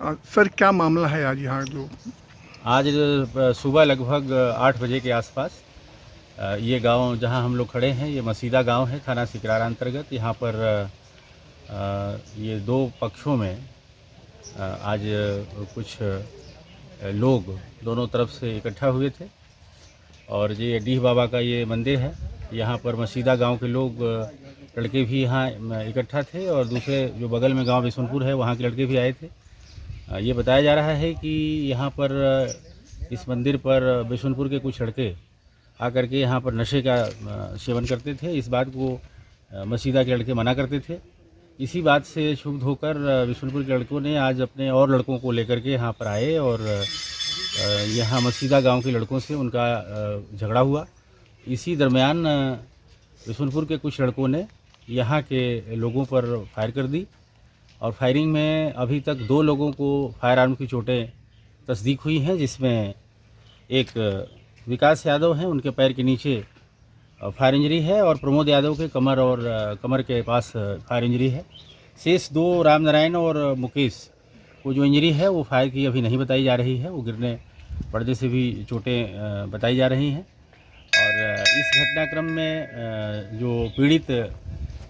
Sir, क्या मामला है आज यहाँ जो? आज सुबह लगभग आठ बजे के आसपास ये गाँव जहाँ हम लोग खड़े हैं, ये मसीदा गाँव है, थाना सिकरारा अंतर्गत। यहाँ पर ये दो पक्षों में आज कुछ लोग दोनों तरफ़ से इकट्ठा हुए थे। और ये डीह बाबा का ये मंदिर है। यहाँ पर मसीदा गाँव के लोग लड़के भी यहाँ इकट्ठा थे। और दूसरे जो बगल में गाँव बिशुनपुर है, वहाँ के लड़के भी आए थे। ये बताया जा रहा है कि यहाँ पर इस मंदिर पर बिशुनपुर के कुछ लड़के आकर के यहाँ पर नशे का सेवन करते थे। इस बात को मसीदा के लड़के मना करते थे। इसी बात से क्षुब्ध होकर बिशुनपुर के लड़कों ने आज अपने और लड़कों को लेकर के यहाँ पर आए और यहाँ मसीदा गाँव के लड़कों से उनका झगड़ा हुआ। इसी दरमियान बिशुनपुर के कुछ लड़कों ने यहाँ के लोगों पर फायर कर दी। और फायरिंग में अभी तक दो लोगों को फायर आर्म की चोटें तस्दीक हुई हैं, जिसमें एक विकास यादव हैं, उनके पैर के नीचे फायर इंजरी है और प्रमोद यादव के कमर और, कमर के पास फायर इंजरी है। शेष दो राम नारायण और मुकेश को जो इंजरी है, वो फायर की अभी नहीं बताई जा रही है, वो गिरने पर्दे से भी चोटें बताई जा रही हैं। और इस घटनाक्रम में जो पीड़ित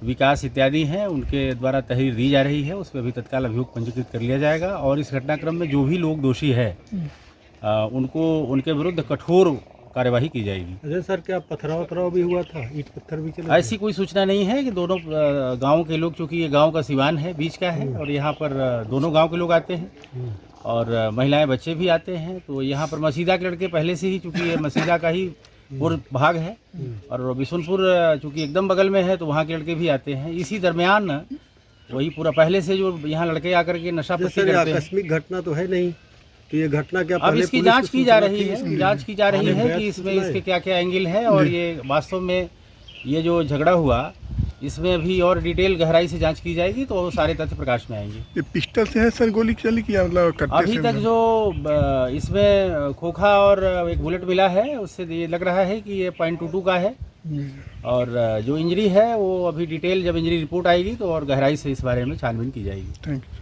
विकास इत्यादि हैं उनके द्वारा तहरीर दी जा रही है उस पर अभी तत्काल अभियोग पंजीकृत कर लिया जाएगा। और इस घटनाक्रम में जो भी लोग दोषी है अ, उनको उनके विरुद्ध कठोर कार्यवाही की जाएगी। अजय सर क्या पथराव वथराव भी हुआ था? ईट पत्थर भी चले ऐसी कोई सूचना नहीं है कि दोनों गाँव के लोग चूँकि ये गाँव का सिवान है बीच का है और यहाँ पर दोनों गाँव के लोग आते हैं। और अ, महिलाएँ बच्चे भी आते हैं तो यहाँ पर मसीदा के लड़के पहले से ही चूँकि ये मसीदा का ही पूर्व भाग है। और बिशुनपुर चूँकि एकदम बगल में है तो वहाँ के लड़के भी आते हैं। इसी दरमियान वही पूरा पहले से जो यहाँ लड़के आकर के नशा पत्ती करते हैं। आकस्मिक घटना तो है नहीं तो ये घटना क्या अब इसकी जाँच की जा रही है। इसकी? जाँच की जा रही है कि इसमें इसके क्या क्या एंगल है और ये वास्तव में ये जो झगड़ा हुआ इसमें अभी और डिटेल गहराई से जाँच की जाएगी तो सारे तथ्य प्रकाश में आएँगे। ये पिस्टल से है सर गोली चली की मतलब अभी तक जो इसमें खोखा और एक बुलेट मिला है उससे ये लग रहा है कि ये पॉइंट टू टू का है। और जो इंजरी है वो अभी डिटेल जब इंजरी रिपोर्ट आएगी तो और गहराई से इस बारे में छानबीन की जाएगी। Thank you